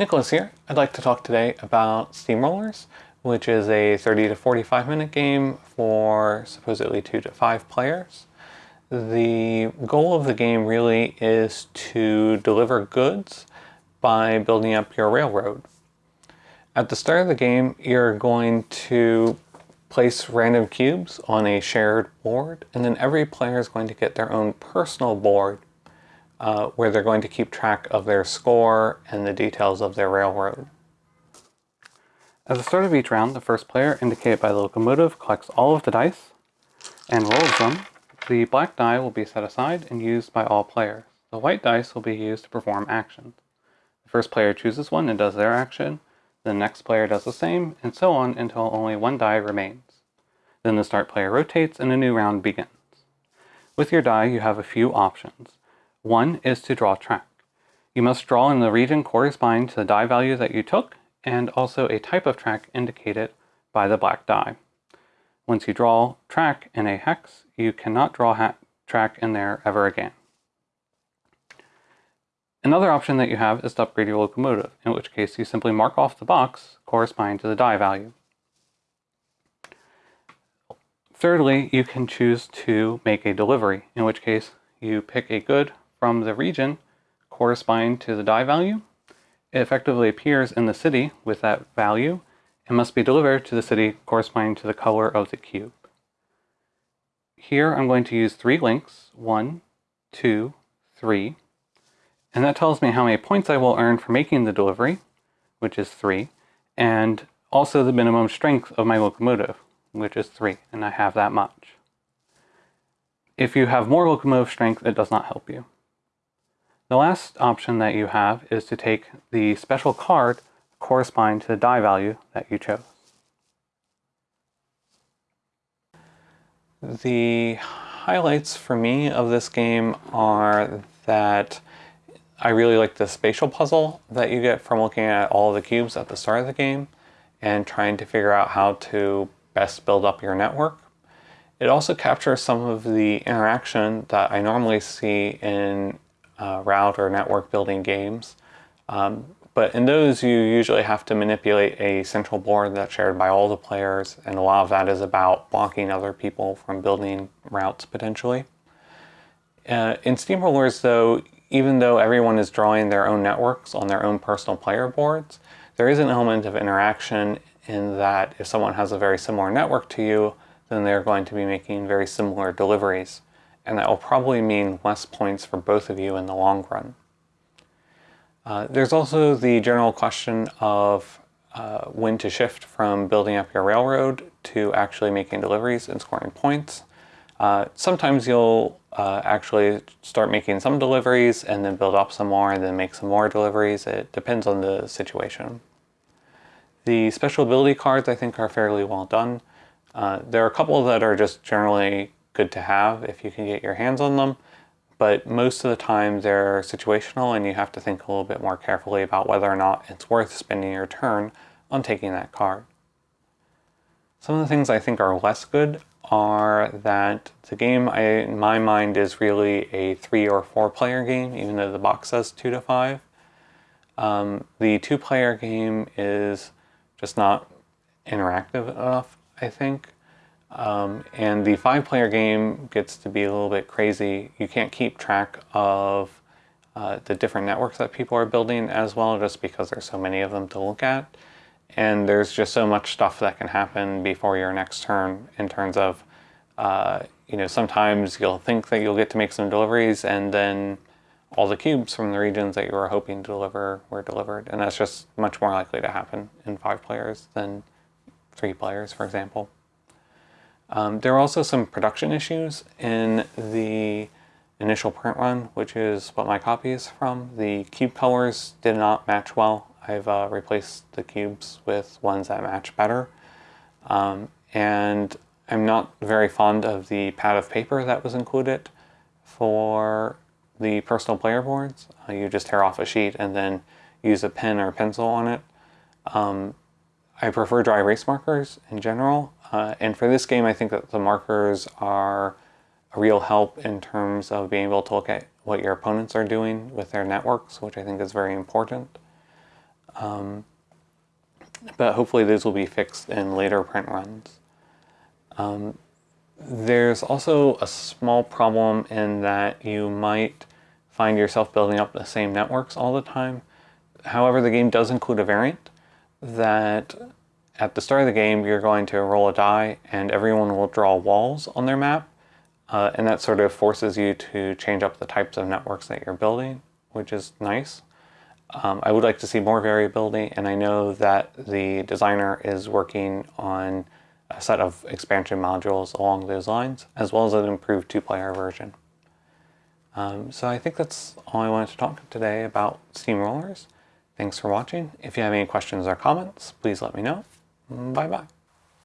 Nicholas here. I'd like to talk today about Steamrollers, which is a 30 to 45 minute game for supposedly 2 to 5 players. The goal of the game really is to deliver goods by building up your railroad. At the start of the game, you're going to place random cubes on a shared board, and then every player is going to get their own personal board uh, where they're going to keep track of their score and the details of their railroad. At the start of each round, the first player, indicated by the locomotive, collects all of the dice and rolls them. The black die will be set aside and used by all players. The white dice will be used to perform actions. The first player chooses one and does their action, the next player does the same, and so on until only one die remains. Then the start player rotates and a new round begins. With your die, you have a few options. One is to draw track. You must draw in the region corresponding to the die value that you took and also a type of track indicated by the black die. Once you draw track in a hex, you cannot draw track in there ever again. Another option that you have is to upgrade your locomotive, in which case you simply mark off the box corresponding to the die value. Thirdly, you can choose to make a delivery, in which case you pick a good from the region corresponding to the die value. It effectively appears in the city with that value and must be delivered to the city corresponding to the color of the cube. Here I'm going to use three links, one, two, three, and that tells me how many points I will earn for making the delivery, which is three, and also the minimum strength of my locomotive, which is three, and I have that much. If you have more locomotive strength, it does not help you. The last option that you have is to take the special card corresponding to the die value that you chose. The highlights for me of this game are that I really like the spatial puzzle that you get from looking at all the cubes at the start of the game and trying to figure out how to best build up your network. It also captures some of the interaction that I normally see in uh, route or network building games. Um, but in those, you usually have to manipulate a central board that's shared by all the players, and a lot of that is about blocking other people from building routes potentially. Uh, in Steamrollers, though, even though everyone is drawing their own networks on their own personal player boards, there is an element of interaction in that if someone has a very similar network to you, then they're going to be making very similar deliveries and that will probably mean less points for both of you in the long run. Uh, there's also the general question of uh, when to shift from building up your railroad to actually making deliveries and scoring points. Uh, sometimes you'll uh, actually start making some deliveries and then build up some more and then make some more deliveries. It depends on the situation. The special ability cards I think are fairly well done. Uh, there are a couple that are just generally good to have if you can get your hands on them. But most of the time they're situational and you have to think a little bit more carefully about whether or not it's worth spending your turn on taking that card. Some of the things I think are less good are that the game, I, in my mind, is really a three or four player game, even though the box says two to five. Um, the two player game is just not interactive enough, I think. Um, and the five player game gets to be a little bit crazy. You can't keep track of uh, the different networks that people are building as well just because there's so many of them to look at. And there's just so much stuff that can happen before your next turn in terms of, uh, you know, sometimes you'll think that you'll get to make some deliveries and then all the cubes from the regions that you were hoping to deliver were delivered. And that's just much more likely to happen in five players than three players, for example. Um, there are also some production issues in the initial print run, which is what my copy is from. The cube colors did not match well. I've uh, replaced the cubes with ones that match better. Um, and I'm not very fond of the pad of paper that was included for the personal player boards. Uh, you just tear off a sheet and then use a pen or pencil on it. Um, I prefer dry erase markers in general, uh, and for this game, I think that the markers are a real help in terms of being able to look at what your opponents are doing with their networks, which I think is very important. Um, but hopefully those will be fixed in later print runs. Um, there's also a small problem in that you might find yourself building up the same networks all the time. However, the game does include a variant that at the start of the game you're going to roll a die and everyone will draw walls on their map uh, and that sort of forces you to change up the types of networks that you're building, which is nice. Um, I would like to see more variability, and I know that the designer is working on a set of expansion modules along those lines, as well as an improved two-player version. Um, so I think that's all I wanted to talk today about Steamrollers. Thanks for watching. If you have any questions or comments, please let me know. Bye-bye.